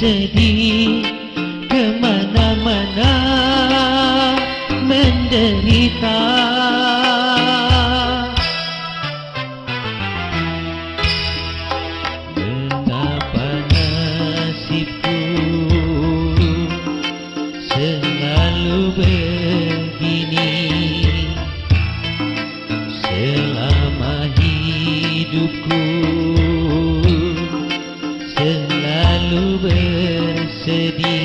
sedih Ke mana-mana menderita. Betapa nasibku selalu begini Selama hidupku berseri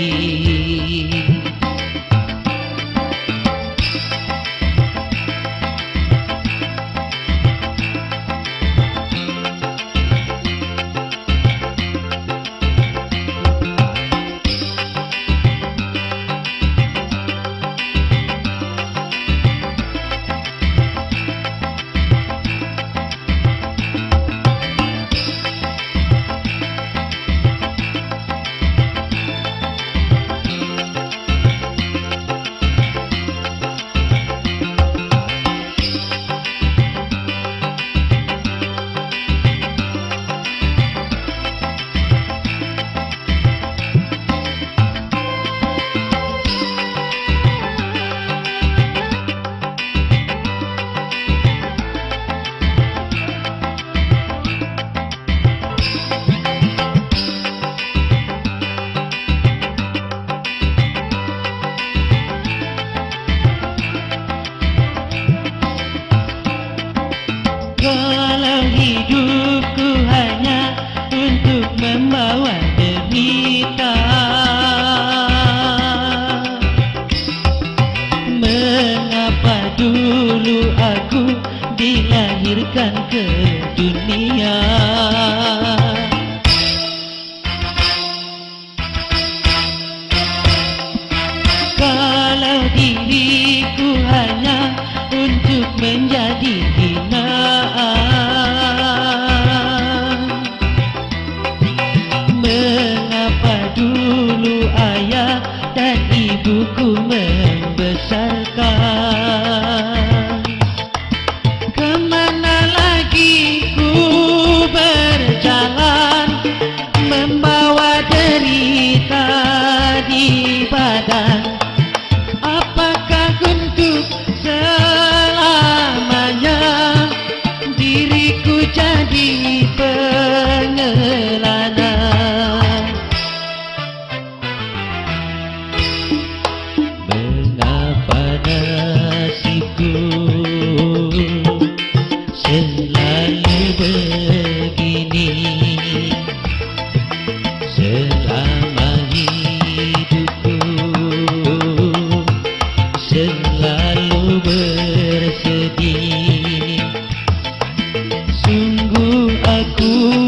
tak dihukum Ooh.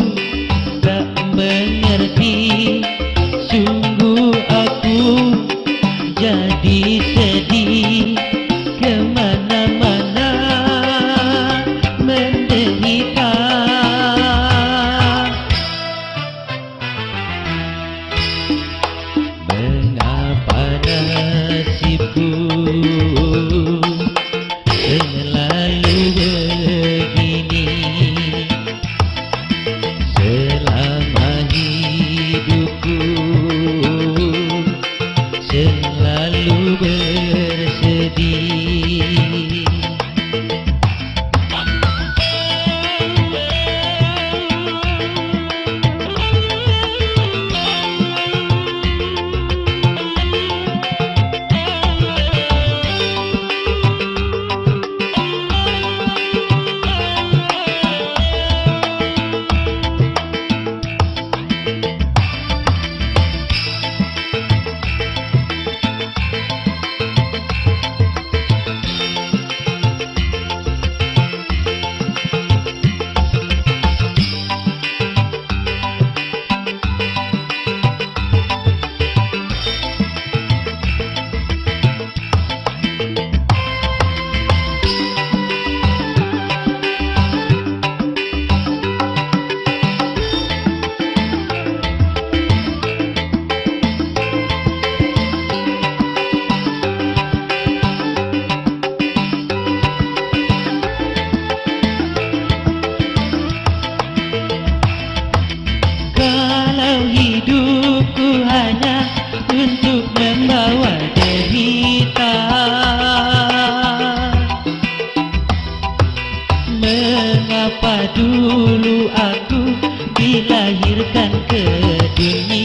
Mengapa dulu aku dilahirkan ke dunia?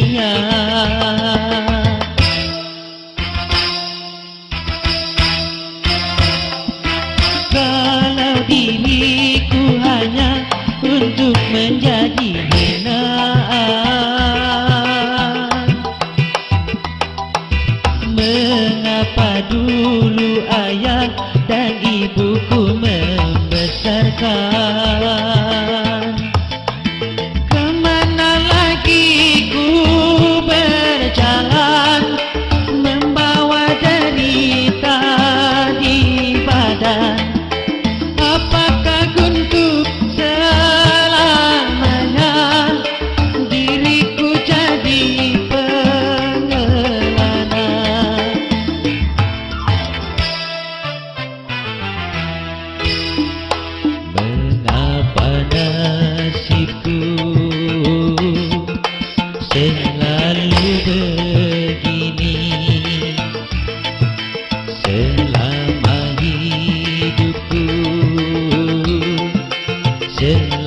का selalu